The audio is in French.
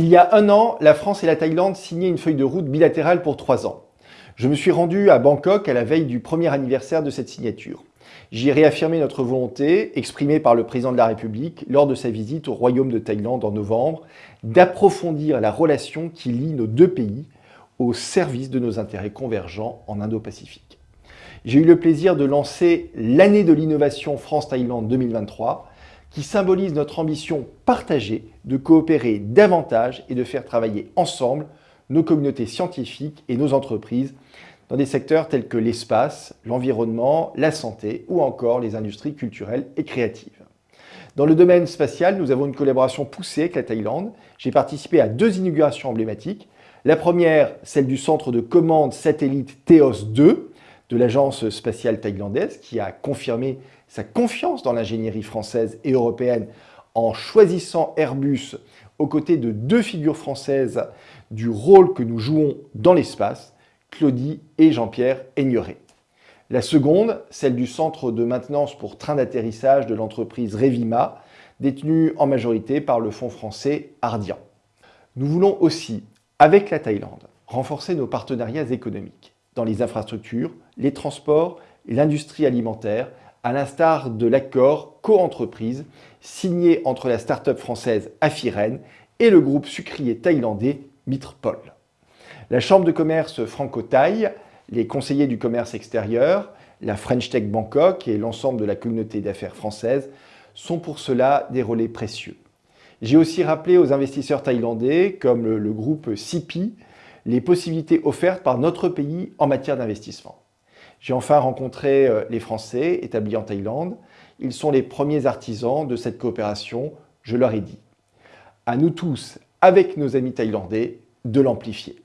Il y a un an, la France et la Thaïlande signaient une feuille de route bilatérale pour trois ans. Je me suis rendu à Bangkok à la veille du premier anniversaire de cette signature. J'y ai réaffirmé notre volonté, exprimée par le président de la République lors de sa visite au Royaume de Thaïlande en novembre, d'approfondir la relation qui lie nos deux pays au service de nos intérêts convergents en Indo-Pacifique. J'ai eu le plaisir de lancer l'année de l'innovation France-Thaïlande 2023 qui symbolise notre ambition partagée de coopérer davantage et de faire travailler ensemble nos communautés scientifiques et nos entreprises dans des secteurs tels que l'espace, l'environnement, la santé ou encore les industries culturelles et créatives. Dans le domaine spatial, nous avons une collaboration poussée avec la Thaïlande. J'ai participé à deux inaugurations emblématiques. La première, celle du centre de commande satellite TEOS 2 de l'agence spatiale thaïlandaise qui a confirmé sa confiance dans l'ingénierie française et européenne en choisissant Airbus aux côtés de deux figures françaises du rôle que nous jouons dans l'espace, Claudie et Jean-Pierre Aigneret. La seconde, celle du centre de maintenance pour train d'atterrissage de l'entreprise Revima, détenue en majorité par le fonds français Ardian. Nous voulons aussi, avec la Thaïlande, renforcer nos partenariats économiques dans les infrastructures, les transports l'industrie alimentaire, à l'instar de l'accord co-entreprise signé entre la start-up française Afiren et le groupe sucrier thaïlandais Mitrpol. La Chambre de commerce franco-thaï, les conseillers du commerce extérieur, la French Tech Bangkok et l'ensemble de la communauté d'affaires française sont pour cela des relais précieux. J'ai aussi rappelé aux investisseurs thaïlandais, comme le, groupe CIPI, les possibilités offertes par notre pays en matière d'investissement. J'ai enfin rencontré euh, les Français établis en Thaïlande. Ils sont les premiers artisans de cette coopération, je leur ai dit. À nous tous, avec nos amis thaïlandais, de l'amplifier.